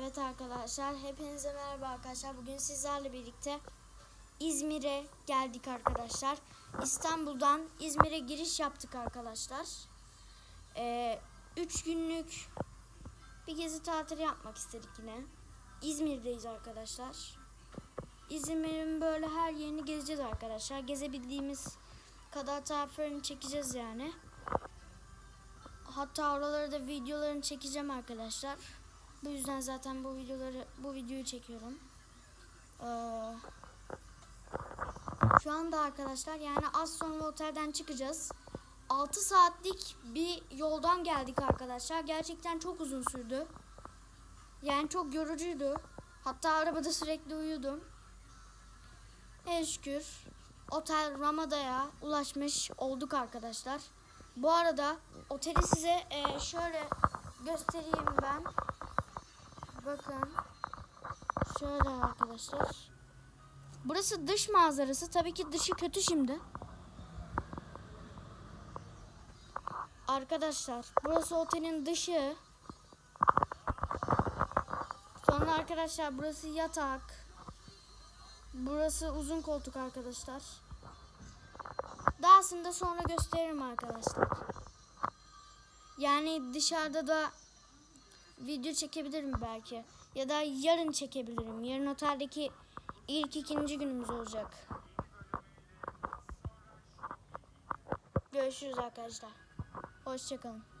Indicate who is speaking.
Speaker 1: Evet arkadaşlar, hepinize merhaba arkadaşlar. Bugün sizlerle birlikte İzmir'e geldik arkadaşlar. İstanbul'dan İzmir'e giriş yaptık arkadaşlar. Ee, üç günlük bir gezi tatili yapmak istedik yine. İzmir'deyiz arkadaşlar. İzmir'in böyle her yerini gezeceğiz arkadaşlar. Gezebildiğimiz kadar taraflarını çekeceğiz yani. Hatta oraları da videolarını çekeceğim arkadaşlar. Bu yüzden zaten bu videoları bu videoyu çekiyorum. Ee, şu anda arkadaşlar yani az sonra otelden çıkacağız. 6 saatlik bir yoldan geldik arkadaşlar. Gerçekten çok uzun sürdü. Yani çok yorucuydu. Hatta arabada sürekli uyudum. En şükür otel Ramada'ya ulaşmış olduk arkadaşlar. Bu arada oteli size e, şöyle göstereyim ben. Bakın. Şöyle arkadaşlar. Burası dış manzarası. Tabii ki dışı kötü şimdi. Arkadaşlar burası otelin dışı. Sonra arkadaşlar burası yatak. Burası uzun koltuk arkadaşlar. Dahasını da sonra gösteririm arkadaşlar. Yani dışarıda da video çekebilirim belki. Ya da yarın çekebilirim. Yarın oteldeki ilk ikinci günümüz olacak. Görüşürüz arkadaşlar. Hoşçakalın.